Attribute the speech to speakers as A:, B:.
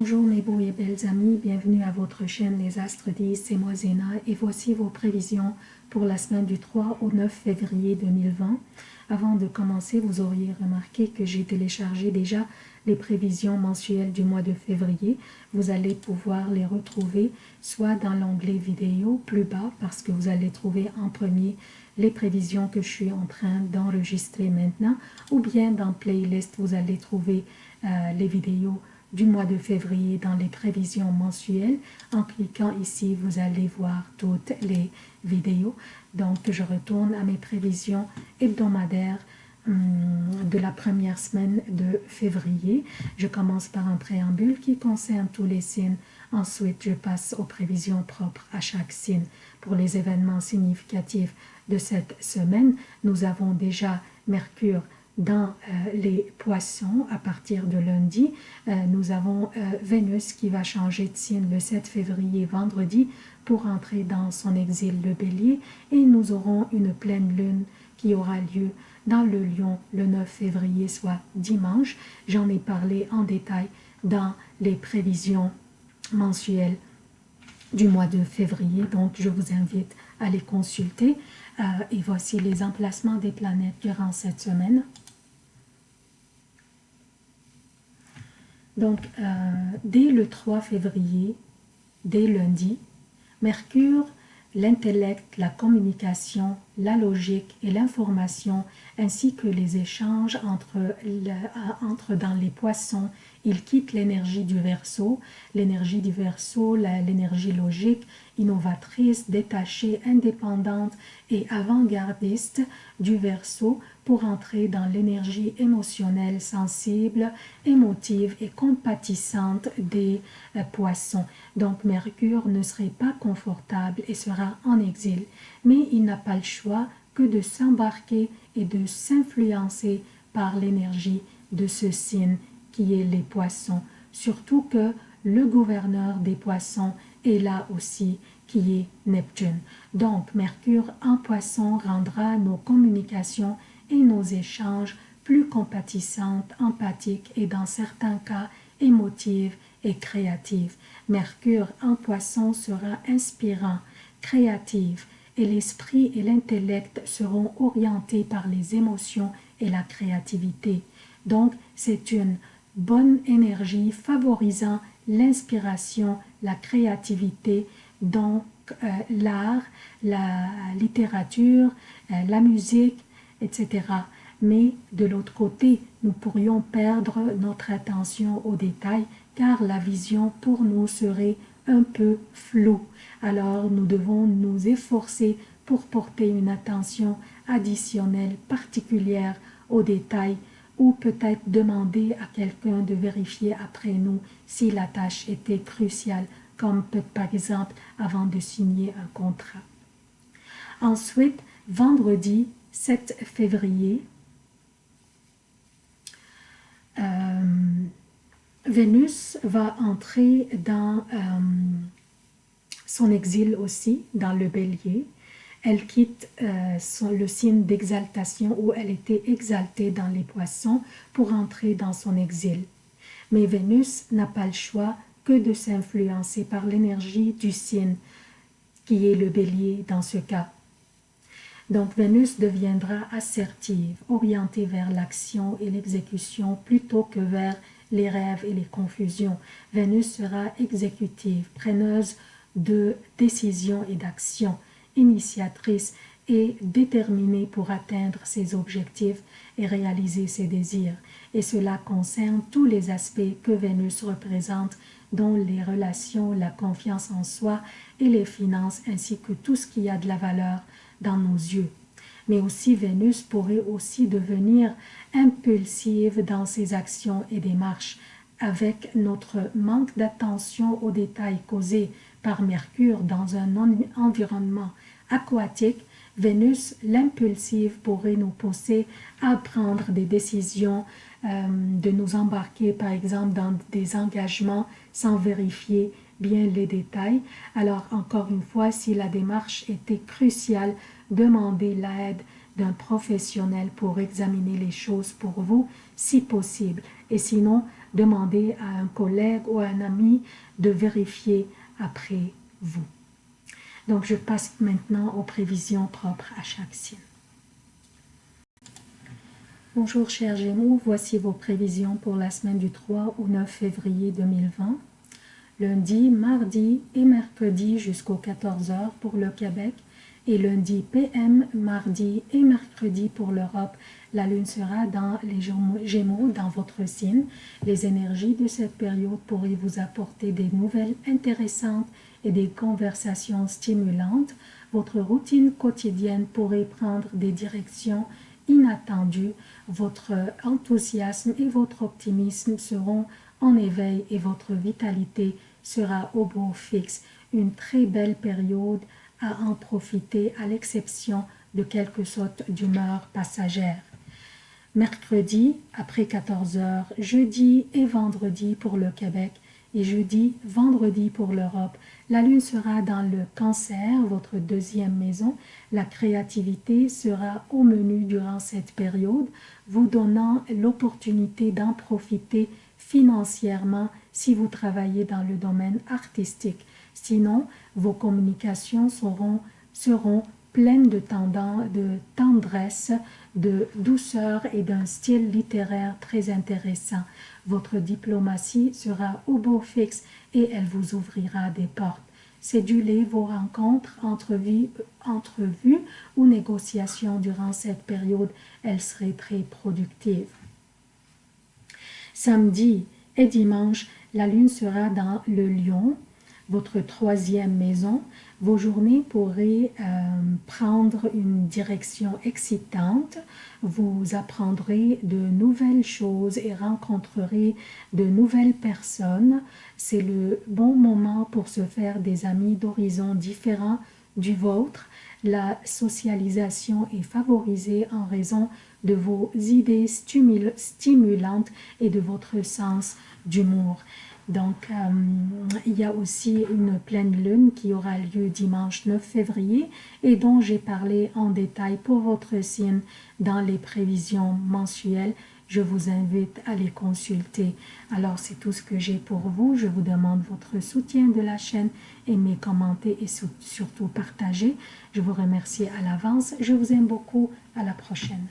A: Bonjour mes beaux et belles amis, bienvenue à votre chaîne Les Astres 10, c'est moi Zéna et voici vos prévisions pour la semaine du 3 au 9 février 2020. Avant de commencer, vous auriez remarqué que j'ai téléchargé déjà les prévisions mensuelles du mois de février. Vous allez pouvoir les retrouver soit dans l'onglet vidéo plus bas parce que vous allez trouver en premier les prévisions que je suis en train d'enregistrer maintenant ou bien dans playlist vous allez trouver euh, les vidéos du mois de février dans les prévisions mensuelles. En cliquant ici, vous allez voir toutes les vidéos. Donc, je retourne à mes prévisions hebdomadaires hum, de la première semaine de février. Je commence par un préambule qui concerne tous les signes. Ensuite, je passe aux prévisions propres à chaque signe. Pour les événements significatifs de cette semaine, nous avons déjà Mercure dans euh, les poissons à partir de lundi. Euh, nous avons euh, Vénus qui va changer de signe le 7 février vendredi pour entrer dans son exil le bélier et nous aurons une pleine lune qui aura lieu dans le lion le 9 février soit dimanche. J'en ai parlé en détail dans les prévisions mensuelles du mois de février donc je vous invite à les consulter et voici les emplacements des planètes durant cette semaine. Donc, euh, dès le 3 février, dès lundi, Mercure, l'intellect, la communication, la logique et l'information, ainsi que les échanges entre, entre dans les poissons, il quitte l'énergie du verso, l'énergie du verso, l'énergie logique, innovatrice, détachée, indépendante et avant-gardiste du verso pour entrer dans l'énergie émotionnelle, sensible, émotive et compatissante des euh, poissons. Donc Mercure ne serait pas confortable et sera en exil, mais il n'a pas le choix que de s'embarquer et de s'influencer par l'énergie de ce signe qui est les poissons, surtout que le gouverneur des poissons est là aussi qui est Neptune. Donc Mercure en poisson rendra nos communications et nos échanges plus compatissantes, empathiques et dans certains cas émotives et créatives. Mercure en poisson sera inspirant, créatif et l'esprit et l'intellect seront orientés par les émotions et la créativité. Donc, c'est une bonne énergie favorisant l'inspiration, la créativité, donc euh, l'art, la littérature, euh, la musique, etc. Mais de l'autre côté, nous pourrions perdre notre attention aux détails car la vision pour nous serait un peu floue. Alors nous devons nous efforcer pour porter une attention additionnelle particulière aux détails ou peut-être demander à quelqu'un de vérifier après nous si la tâche était cruciale, comme par exemple avant de signer un contrat. Ensuite, vendredi, 7 février, Vénus va entrer dans euh, son exil aussi, dans le bélier. Elle quitte euh, le signe d'exaltation où elle était exaltée dans les poissons pour entrer dans son exil. Mais Vénus n'a pas le choix que de s'influencer par l'énergie du signe qui est le bélier dans ce cas. Donc Vénus deviendra assertive, orientée vers l'action et l'exécution plutôt que vers les rêves et les confusions. Vénus sera exécutive, preneuse de décisions et d'actions, initiatrice et déterminée pour atteindre ses objectifs et réaliser ses désirs. Et cela concerne tous les aspects que Vénus représente, dont les relations, la confiance en soi et les finances, ainsi que tout ce qui a de la valeur dans nos yeux. Mais aussi Vénus pourrait aussi devenir impulsive dans ses actions et démarches avec notre manque d'attention aux détails causés par Mercure dans un environnement aquatique, Vénus, l'impulsive, pourrait nous pousser à prendre des décisions, euh, de nous embarquer par exemple dans des engagements sans vérifier bien les détails. Alors encore une fois, si la démarche était cruciale, demandez l'aide d'un professionnel pour examiner les choses pour vous, si possible. Et sinon, demandez à un collègue ou à un ami de vérifier après vous. Donc, je passe maintenant aux prévisions propres à chaque signe. Bonjour chers Gémeaux, voici vos prévisions pour la semaine du 3 au 9 février 2020. Lundi, mardi et mercredi jusqu'aux 14h pour le Québec et lundi PM, mardi et mercredi pour l'Europe. La lune sera dans les Gémeaux, dans votre signe. Les énergies de cette période pourraient vous apporter des nouvelles intéressantes et des conversations stimulantes. Votre routine quotidienne pourrait prendre des directions inattendues. Votre enthousiasme et votre optimisme seront en éveil et votre vitalité sera au beau fixe. Une très belle période à en profiter à l'exception de quelques sautes d'humeur passagères. Mercredi après 14 heures, jeudi et vendredi pour le Québec et jeudi, vendredi pour l'Europe. La lune sera dans le cancer, votre deuxième maison. La créativité sera au menu durant cette période, vous donnant l'opportunité d'en profiter financièrement si vous travaillez dans le domaine artistique. Sinon, vos communications seront, pleines de, de tendresse, de douceur et d'un style littéraire très intéressant. Votre diplomatie sera au beau fixe et elle vous ouvrira des portes. Cédulez vos rencontres, entrevues, entrevues ou négociations durant cette période, elles seraient très productives. Samedi et dimanche, la lune sera dans le lion, votre troisième maison, vos journées pourraient euh, prendre une direction excitante. Vous apprendrez de nouvelles choses et rencontrerez de nouvelles personnes. C'est le bon moment pour se faire des amis d'horizons différents du vôtre. La socialisation est favorisée en raison de vos idées stimulantes et de votre sens d'humour. Donc, euh, il y a aussi une pleine lune qui aura lieu dimanche 9 février et dont j'ai parlé en détail pour votre signe dans les prévisions mensuelles. Je vous invite à les consulter. Alors, c'est tout ce que j'ai pour vous. Je vous demande votre soutien de la chaîne, aimez, commentez et surtout partagez. Je vous remercie à l'avance. Je vous aime beaucoup. À la prochaine.